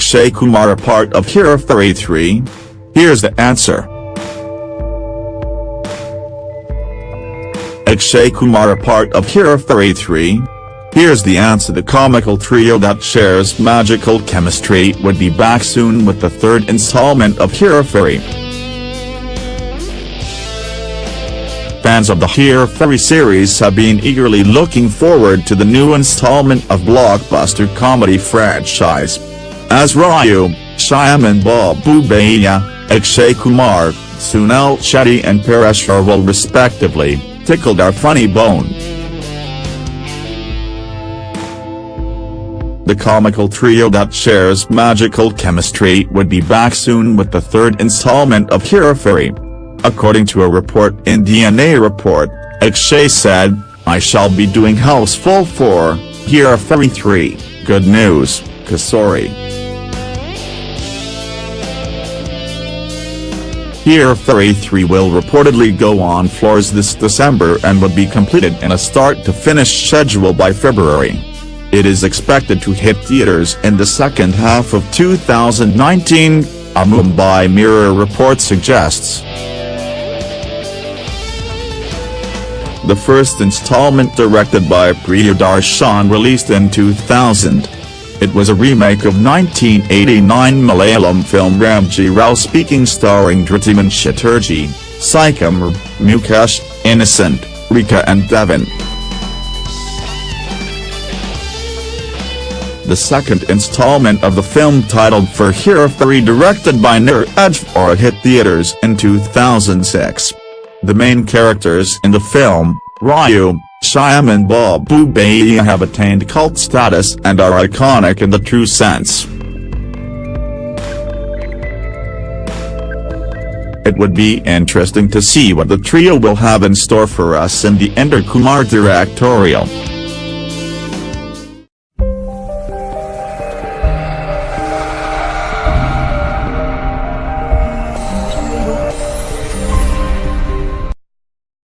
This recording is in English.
Akshay Kumar a part of Hera Pheri 3? Here's the answer. Akshay Kumar a part of Hera Pheri 3? Here's the answer the comical trio that shares magical chemistry would be back soon with the third installment of Hera Pheri. Fans of the Hera Pheri series have been eagerly looking forward to the new installment of blockbuster comedy franchise. As Raju, Shyam Babu Bhaiya, Akshay Kumar, Sunil Shetty and Paresh respectively, tickled our funny bone. The comical trio that shares magical chemistry would be back soon with the third installment of Hera Pheri. According to a report in DNA Report, Akshay said, I shall be doing Housefull 4, Hera Pheri 3, good news, Kesari. Hera Pheri 3 will reportedly go on floors this December and would be completed in a start-to-finish schedule by February. It is expected to hit theaters in the second half of 2019, a Mumbai Mirror report suggests. The first installment directed by Priyadarshan released in 2000. It was a remake of 1989 Malayalam film Ramji Rao Speaking starring Dhruthimon Chatterjee, Saikumar, Mukesh, Innocent, Rekha and Devan. The second installment of the film titled Phir Hera Pheri directed by Neeraj Vora hit theaters in 2006. The main characters in the film, Raju, Shyam and Babu Bhaiya have attained cult status and are iconic in the true sense. It would be interesting to see what the trio will have in store for us in the Indra Kumar directorial.